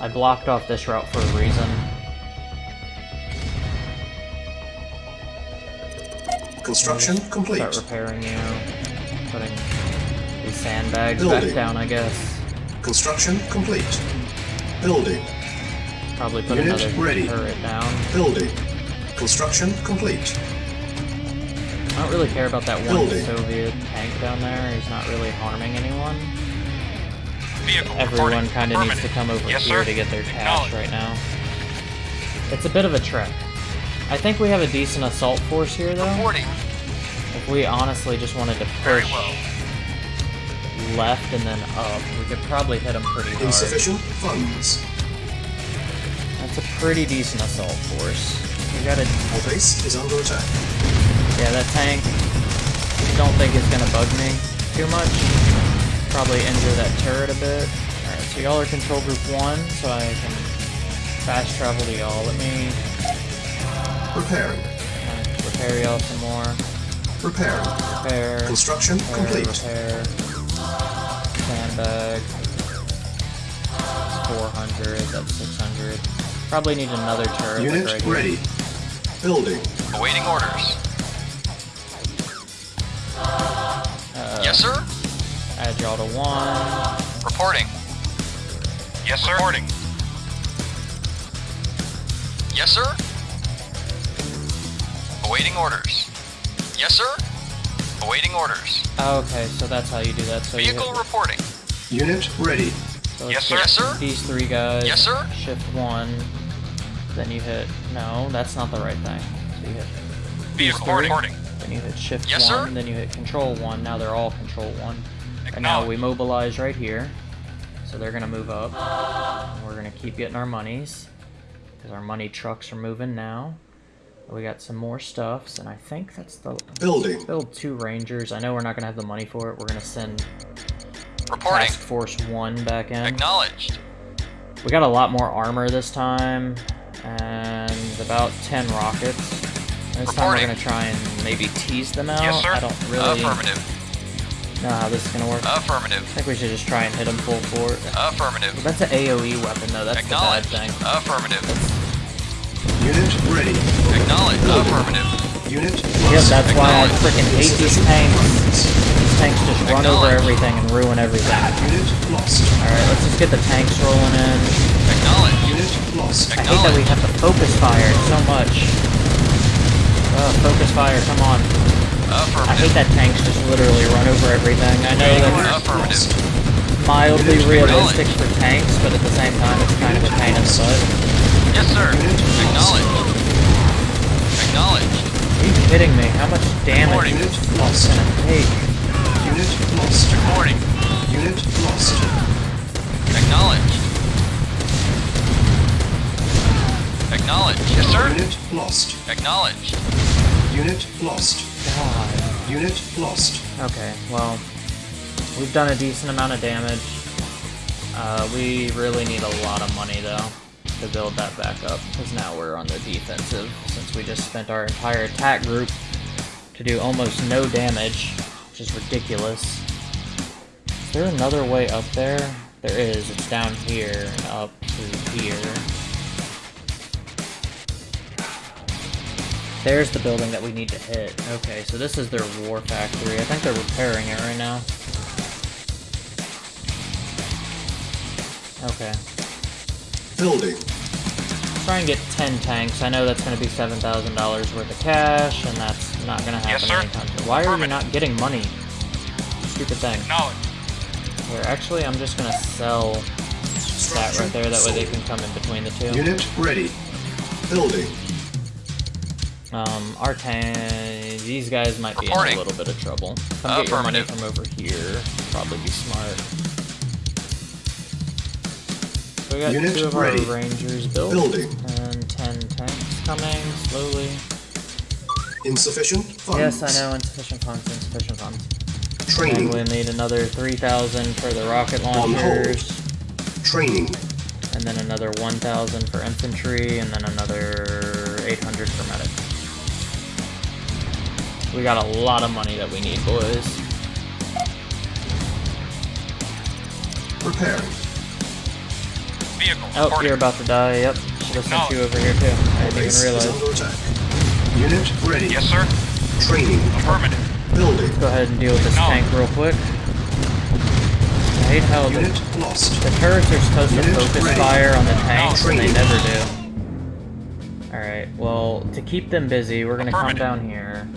I blocked off this route for a reason. Construction complete. Start repairing you. Putting these sandbags back down, I guess. Construction complete. Building. Probably put Unit another ready. turret down. Building. Construction complete. I don't really care about that one Soviet tank down there. He's not really harming anyone. Vehicle Everyone kind of needs to come over yes, here sir. to get their cash right now. It's a bit of a trek. I think we have a decent assault force here, though. Reporting. If we honestly just wanted to Very push well. left and then up, we could probably hit them pretty hard. Insufficient funds. That's a pretty decent assault force. We gotta, Our base is under attack. Yeah, that tank. I don't think it's gonna bug me too much. Probably injure that turret a bit. All right, so y'all are control group one, so I can fast travel to y'all. Let me Repairing. uh, repair y'all some more. Repairing. Repair. Construction repair, complete. Repair. Sandbag. That's 400. That's 600. Probably need another turret. like Unit right here. ready. Building. Awaiting orders. Yes, sir. Add y'all to one. Reporting. Yes, sir. Reporting. Yes, sir. Awaiting orders. Yes, sir. Awaiting orders. Oh, okay, so that's how you do that. So Vehicle hit, reporting. Unit ready. so Yes, sir. Yes, sir. These three guys. Yes, sir. Shift one. Then you hit. No, that's not the right thing. So you hit. Vehicle reporting. Then you hit shift Yes, one. sir. Then you hit control one. Now they're all control one. And now we mobilize right here. So they're gonna move up. And we're gonna keep getting our monies. Because our money trucks are moving now. We got some more stuffs, and I think that's the Building. build two rangers. I know we're not gonna have the money for it. We're gonna send Reporting. Task Force One back in. Acknowledged. We got a lot more armor this time, and about 10 rockets. This time we're gonna try and maybe tease them out. Yes, sir. I don't really Affirmative. know how this is gonna work. Affirmative. I Affirmative. think we should just try and hit them full fort. Affirmative. That's an AOE weapon though, that's the bad Acknowledged. thing. Affirmative. Unit ready. Acknowledge. Affirmative. Unit Yep, that's why I Acknowledged. freaking hate these tanks. These tanks just run over everything and ruin everything. Unit lost. Alright, let's just get the tanks rolling in. Acknowledge. Unit lost. I hate that we have to focus fire so much. Oh, focus fire, come on. I hate that tanks just literally run over everything. I know that's mildly realistic for tanks, but at the same time it's kind of a pain in the butt. Yes, sir. Unit Acknowledge. Acknowledge. Are you kidding me? How much damage Reporting. is Unit this lost. gonna take? Unit lost. Reporting. Unit lost. Acknowledge. Acknowledge. Yes, sir. Unit lost. Acknowledged. Unit lost. God. Unit lost. Okay, well, we've done a decent amount of damage. Uh, we really need a lot of money, though, to build that back up, because now we're on the defensive, since we just spent our entire attack group to do almost no damage, which is ridiculous. Is there another way up there? There is. It's down here up to here. There's the building that we need to hit. Okay, so this is their war factory. I think they're repairing it right now. Okay. Building. Try and get 10 tanks. I know that's going to be $7,000 worth of cash, and that's not going to happen Yes, sir. anytime soon. Why are you not getting money? Stupid thing. Acknowledge. Here, actually, I'm just going to sell that right there. That way they can come in between the two. Unit ready. Building. Um, our tank... These guys might be in a little bit of trouble. Come get your money Affirmative. from over here. Probably be smart. So we got Unit two of ready. our rangers built. Building. And ten tanks coming, slowly. Insufficient funds. Yes, I know, insufficient funds, insufficient funds. And Training. we'll need another 3,000 for the rocket On hold. launchers. Training. And then another 1,000 for infantry, and then another 800 We got a lot of money that we need, boys. Preparing. Vehicle. Oh, reporting. you're about to die, yep. Should have sent you over here too. I didn't Base even realize. attack. Unit ready. Yes, sir. Training. Affirmative. Building. Go ahead and deal with this tank real quick. I hate how the, Unit lost. the turrets are supposed to focus ready. fire on the tanks, and they never do. Alright, well, to keep them busy, we're gonna come down here.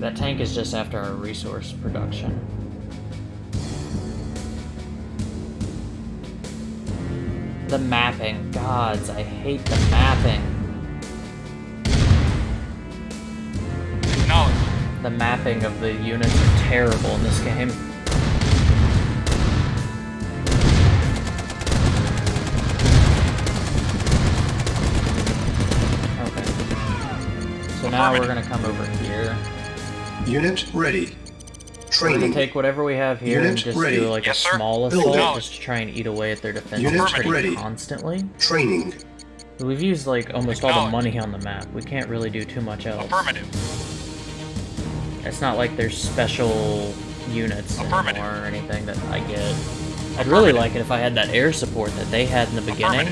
That tank is just after our resource production. The mapping. Gods, I hate the mapping. Acknowledge. The mapping of the units are terrible in this game. Okay. So now we're gonna come over here. Unit ready. We're gonna Training. take whatever we have here and just ready. do like Yes, a sir. small Building. assault just to try and eat away at their defenses Unit pretty ready. constantly. Training. We've used like almost all the money on the map. We can't really do too much else. Affirmative. It's not like there's special units anymore or anything that I get. I'd really like it if I had that air support that they had in the beginning.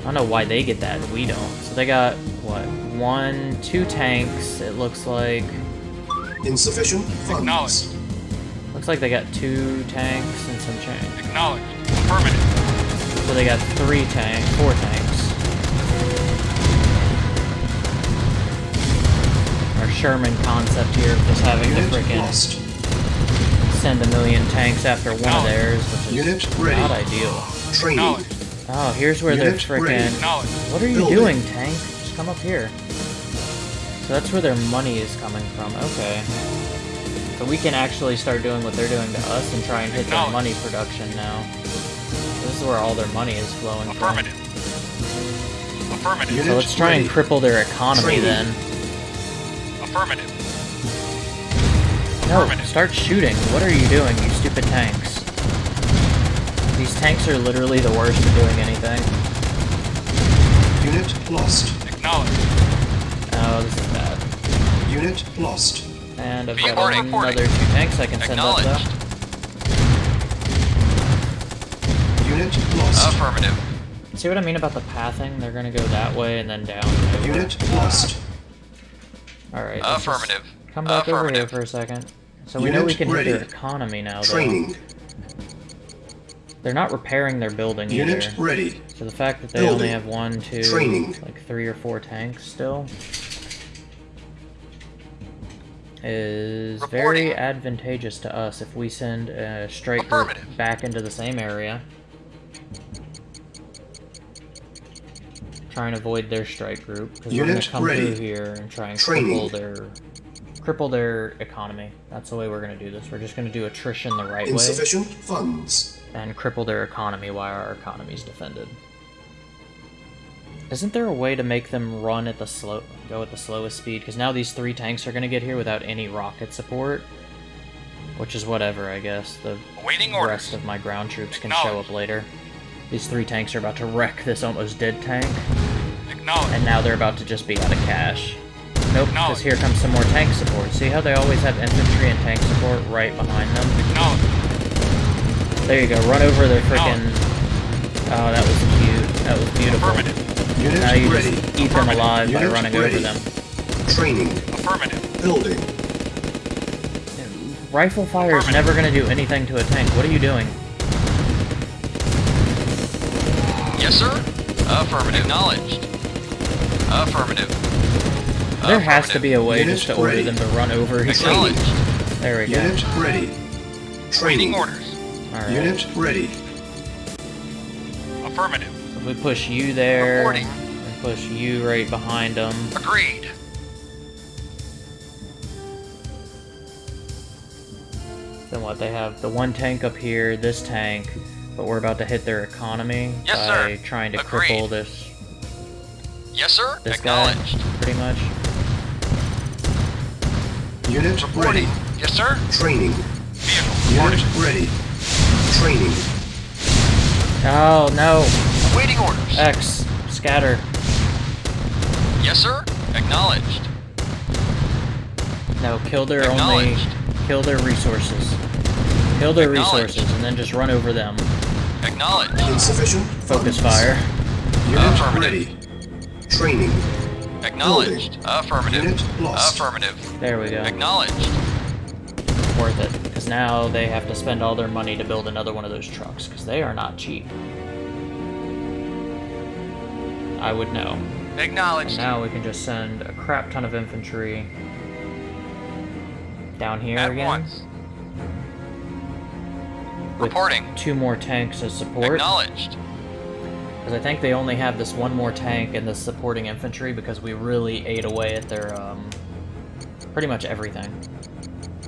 I don't know why they get that and we don't. So they got, what, one, two tanks, it looks like. Insufficient funds. Acknowledge. Looks like they got two tanks and some change. Acknowledge. Affirmative. So they got three tanks, four tanks. Our Sherman concept here of just having to Unit frickin' lost. send a million tanks after one of theirs, which is Unit ready. not ideal. Training. Oh, here's where they're Unit ready. frickin' Acknowledge. What are you Building. doing, tank? Just come up here. So that's where their money is coming from. Okay. So we can actually start doing what they're doing to us and try and hit their money production now. This is where all their money is flowing from. Affirmative. Affirmative. So let's try and cripple their economy then. Affirmative. No, Affirmative. start shooting. What are you doing, you stupid tanks? These tanks are literally the worst at doing anything. Unit lost. Acknowledge. Oh, this is bad. Unit lost. And I've got Reporting. another two tanks I can send up Acknowledged. though. Unit lost. Affirmative. See what I mean about the pathing? They're gonna go that way and then down. Unit lost. Alright. Affirmative. Come back over here for a second. So we know Unit we can hit their ready. economy now, though. Training. They're not repairing their building Unit either. ready. So the fact that they only have one, two, Training. like three or four tanks still is very advantageous to us if we send a strike group back into the same area. Try and avoid their strike group because we're gonna come ready. through here and try and Training. cripple their cripple their economy. That's the way we're gonna do this. We're just gonna do attrition the right way Insufficient funds. and cripple their economy while our economy's defended. Isn't there a way to make them run at the slow, go at the slowest speed? Because now these three tanks are gonna get here without any rocket support, which is whatever, I guess. The Awaiting orders. rest of my ground troops can show up later. These three tanks are about to wreck this almost dead tank, and now they're about to just be out of cash. Nope, because here comes some more tank support. See how they always have infantry and tank support right behind them? There you go. Run over the freaking. Oh, that was cute. That was beautiful. Affirmative. Unit Now you ready. just eat them alive by running ready. over them. Training. Affirmative. Building. Rifle fire is never going to do anything to a tank. What are you doing? Yes, sir. Affirmative. Acknowledged. Affirmative. There has to be a way Unit just to order them to run over each other. Acknowledged. There we go. Unit ready. Training. Orders. Alright. Unit ready. Affirmative. We push you there. Reporting. And push you right behind them. Agreed. Then what? They have the one tank up here, this tank, but we're about to hit their economy Yes, by sir. trying to Agreed. cripple this Yes, sir. this guy, Acknowledged. pretty much. Unit ready. Yes, sir. Training. Vehicle Unit ready. Training. Oh no! Awaiting orders. X, scatter. Yes, sir. Acknowledged. No, kill their only, Acknowledged. kill their resources. Kill their resources and then just run over them. Acknowledged. Insufficient Focus funds. fire. Unit Affirmative. ready. Training. Acknowledged. Affirmative. Unit lost. Affirmative. There we go. Acknowledged. Worth it. Because now they have to spend all their money to build another one of those trucks, because they are not cheap. I would know. Acknowledged. Now we can just send a crap ton of infantry down here At again. once. Reporting. Two more tanks as support. Acknowledged. Because I think they only have this one more tank and the supporting infantry because we really ate away at their, um, pretty much everything.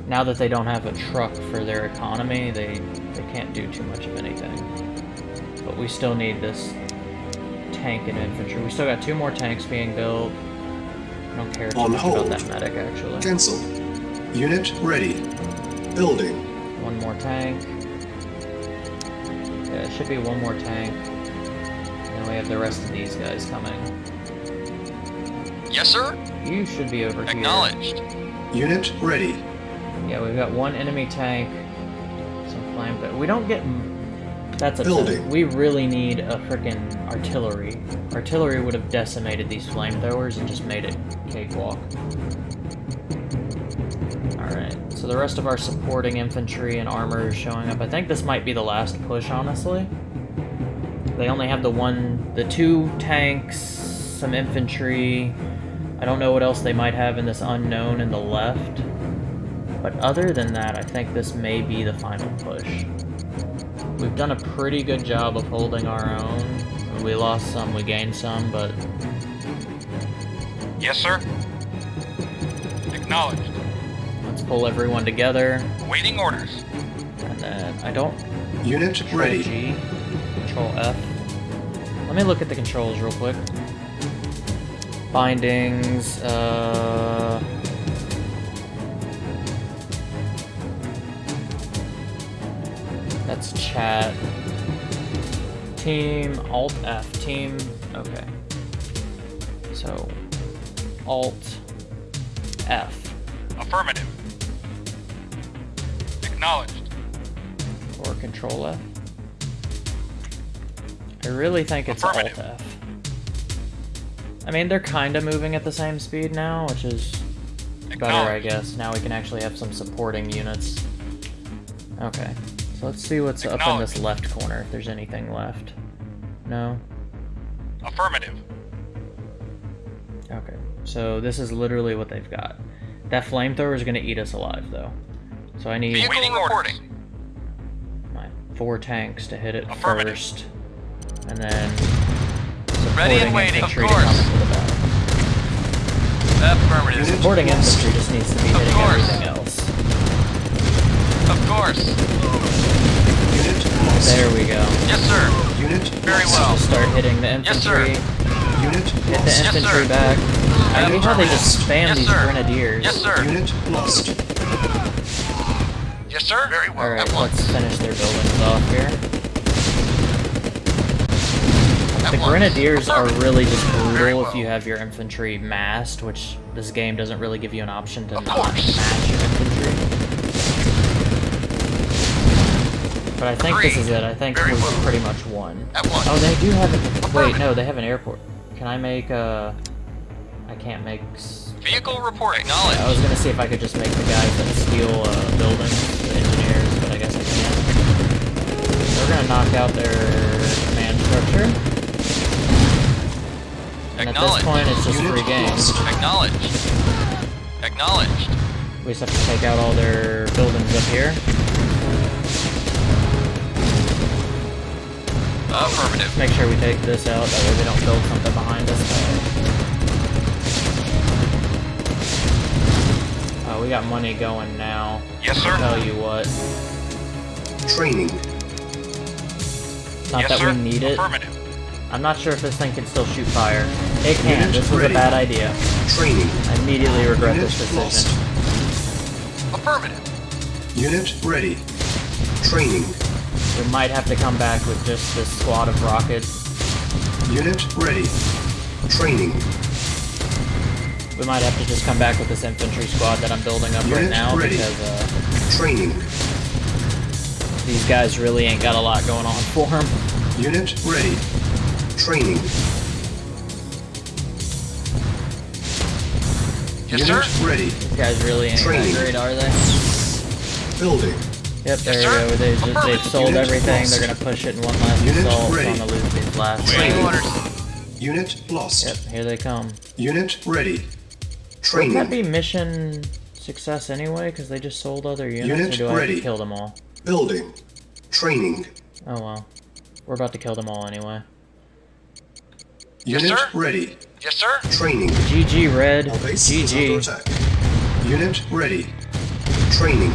Now that they don't have a truck for their economy, they, they can't do too much of anything. But we still need this tank and infantry. We still got two more tanks being built. I don't care too On much hold. about that medic, actually. Cancel. Unit ready. Building. One more tank. Yeah, it should be one more tank. And we have the rest of these guys coming. Yes, sir. You should be over here. Acknowledged. Unit ready. Yeah, we've got one enemy tank, some flame, but we don't get. That's upsetting. Building. We really need a freaking artillery. Artillery would have decimated these flamethrowers and just made it cakewalk. Alright, so the rest of our supporting infantry and armor is showing up. I think this might be the last push, honestly. They only have the one, the two tanks, some infantry. I don't know what else they might have in this unknown in the left. But other than that, I think this may be the final push. We've done a pretty good job of holding our own. We lost some, we gained some, but Yes, sir. Acknowledged. let's pull everyone together. Waiting orders. And then I don't Unit control ready. G, control F. Let me look at the controls real quick. Bindings, uh... That's chat. Team, Alt F, team, okay. So, Alt F, Affirmative. Acknowledged. or Control F. I really think it's Alt F. I mean, they're kind of moving at the same speed now, which is better, I guess. Now we can actually have some supporting units. Okay. So let's see what's up in this left corner, if there's anything left. No? Affirmative. Okay. So this is literally what they've got. That flamethrower is going to eat us alive, though. So I need Waiting reporting. my four tanks to hit it first. And then Ready and supporting waiting, of infantry to course. the. Affirmative. Supporting Lost. infantry just needs to be Of hitting course. everything else. Of course. Unit lost. There we go. Yes, sir. Unit Very lost. well. Just start hitting the infantry. Yes, sir. Unit Hit the lost. Yes, infantry sir. back. I hate how they just spam Yes, these sir. grenadiers. Yes, sir. Unit lost. Yes, sir. Very well. Alright, At once. let's finish their buildings off here. At The once. grenadiers are really just brutal well. if you have your infantry massed, which this game doesn't really give you an option to Of not course. mass your infantry. But I think this is it. I think well. pretty much won. Oh, they do have a... Wait, no, they have an airport. Can I make a... I can't make... Vehicle reporting. Acknowledge. I was gonna see if I could just make the guys that steal uh, buildings, the engineers, but I guess I can't. We're gonna knock out their command structure. And at this point, it's just free game. lost. Acknowledged. Acknowledged. We just have to take out all their buildings up here. Affirmative. Make sure we take this out, that way they don't build something behind us. Uh, we got money going now. Yes, I'll sir. tell you what. Training. Not yes, that sir. we need it. Affirmative. I'm not sure if this thing can still shoot fire. It can. Unit This was a bad idea. Training. I immediately regret Unit this decision. lost. Affirmative. Unit ready. Training. We might have to come back with just this squad of rockets. Unit ready. Training. We might have to just come back with this infantry squad that I'm building up right now ready. because uh, Training. these guys really ain't got a lot going on for them. Unit ready. Training. Yes, Unit sir. ready. These guys really ain't Training. that great, are they? Building. Yep, there Yes, we go. They just, they've sold Unit everything. lost. They're gonna push it in one last Unit assault. So ready. I'm gonna lose these last. Training. Unit lost. Yep, here they come. Unit ready. Wouldn't Training. that be mission success anyway? Because they just sold other units, Unit or do I have ready. to kill them all? Building. Training. Oh well. We're about to kill them all anyway. Yes, Unit sir. ready. Yes, sir. Training. GG Red. Our base is under GG. Unit ready. Training.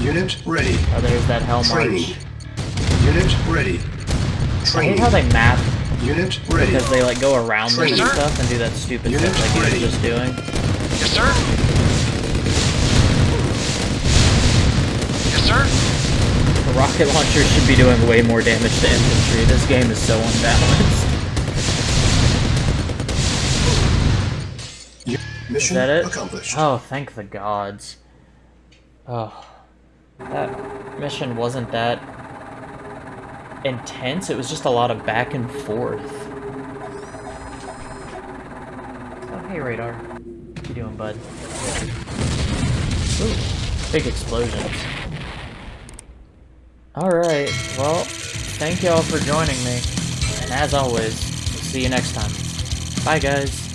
Unit ready. Oh, there's that Hell Training. March. Unit ready. I hate Training. how they map Unit ready. because they like go around them and Training. stuff and do that stupid Unit stuff like you were ready. just doing. Yes, sir. Yes, sir. The rocket launcher should be doing way more damage to infantry. This game is so unbalanced. U- Mission Is that it? accomplished. Oh, thank the gods. Oh. That mission wasn't that intense. It was just a lot of back and forth. Oh, hey, Radar. What you doing, bud? Ooh, big explosions. Alright, well, thank y'all for joining me. And as always, we'll see you next time. Bye, guys.